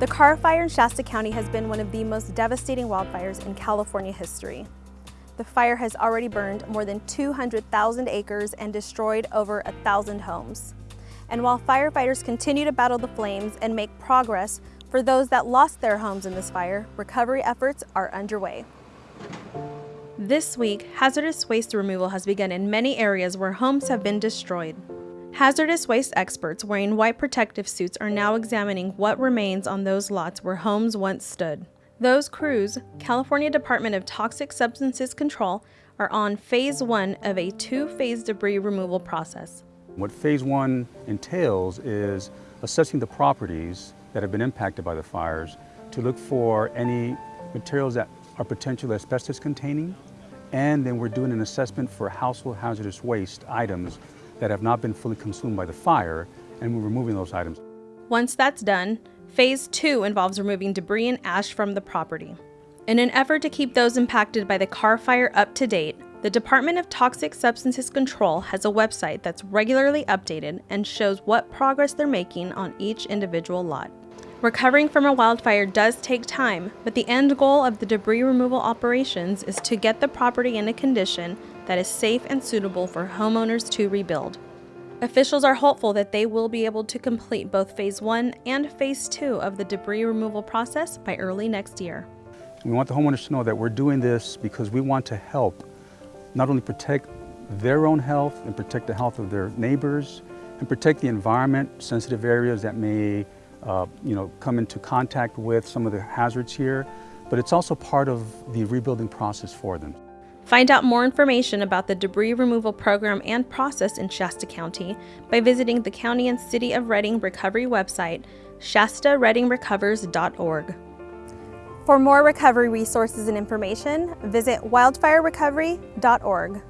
The Carr Fire in Shasta County has been one of the most devastating wildfires in California history. The fire has already burned more than 200,000 acres and destroyed over a thousand homes. And while firefighters continue to battle the flames and make progress for those that lost their homes in this fire, recovery efforts are underway. This week, hazardous waste removal has begun in many areas where homes have been destroyed. Hazardous waste experts wearing white protective suits are now examining what remains on those lots where homes once stood. Those crews, California Department of Toxic Substances Control, are on phase one of a two-phase debris removal process. What phase one entails is assessing the properties that have been impacted by the fires to look for any materials that are potentially asbestos containing and then we're doing an assessment for household hazardous waste items that have not been fully consumed by the fire, and we're removing those items. Once that's done, phase two involves removing debris and ash from the property. In an effort to keep those impacted by the Carr fire up to date, the Department of Toxic Substances Control has a website that's regularly updated and shows what progress they're making on each individual lot. Recovering from a wildfire does take time, but the end goal of the debris removal operations is to get the property in a condition that is safe and suitable for homeowners to rebuild. Officials are hopeful that they will be able to complete both Phase 1 and Phase 2 of the debris removal process by early next year. We want the homeowners to know that we're doing this because we want to help not only protect their own health and protect the health of their neighbors and protect the environment, sensitive areas that may uh, you know, come into contact with some of the hazards here, but it's also part of the rebuilding process for them. Find out more information about the debris removal program and process in Shasta County by visiting the County and City of Redding Recovery website, shastareddingrecovers.org. For more recovery resources and information, visit wildfirerecovery.org.